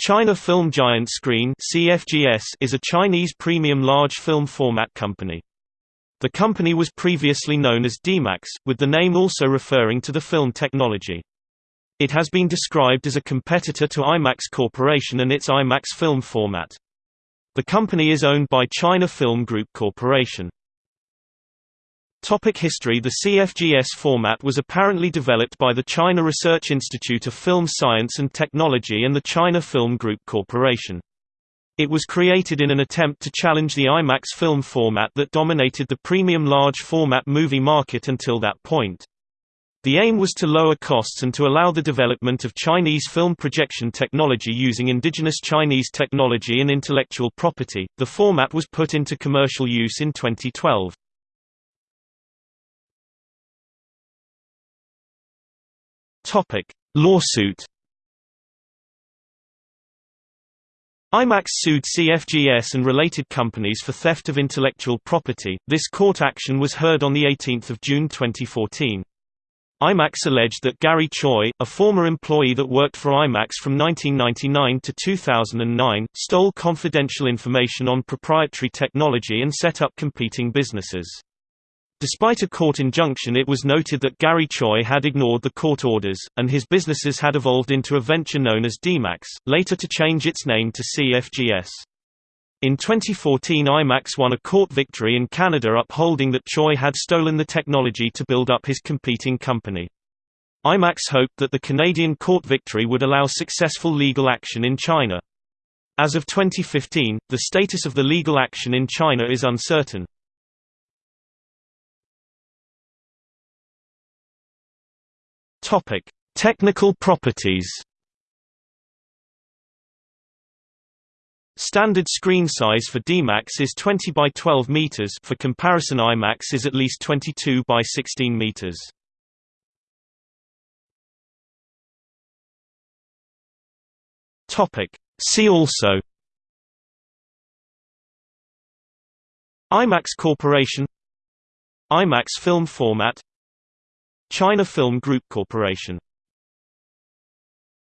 China Film Giant Screen CFGS is a Chinese premium large film format company. The company was previously known as DMAX, with the name also referring to the film technology. It has been described as a competitor to IMAX Corporation and its IMAX film format. The company is owned by China Film Group Corporation. Topic history The CFGS format was apparently developed by the China Research Institute of Film Science and Technology and the China Film Group Corporation. It was created in an attempt to challenge the IMAX film format that dominated the premium large format movie market until that point. The aim was to lower costs and to allow the development of Chinese film projection technology using indigenous Chinese technology and intellectual property. The format was put into commercial use in 2012. Topic: Lawsuit. IMAX sued CFGS and related companies for theft of intellectual property. This court action was heard on the 18th of June 2014. IMAX alleged that Gary Tsui, a former employee that worked for IMAX from 1999 to 2009, stole confidential information on proprietary technology and set up competing businesses. Despite a court injunction it was noted that Gary Tsui had ignored the court orders, and his businesses had evolved into a venture known as DMAX, later to change its name to CFGS. In 2014 IMAX won a court victory in Canada upholding that Tsui had stolen the technology to build up his competing company. IMAX hoped that the Canadian court victory would allow successful legal action in China. As of 2015, the status of the legal action in China is uncertain. Topic: Technical properties. Standard screen size for DMAX is 20 by 12 meters. For comparison, IMAX is at least 22 by 16 meters. Topic: See also. IMAX Corporation IMAX film format China Film Group Corporation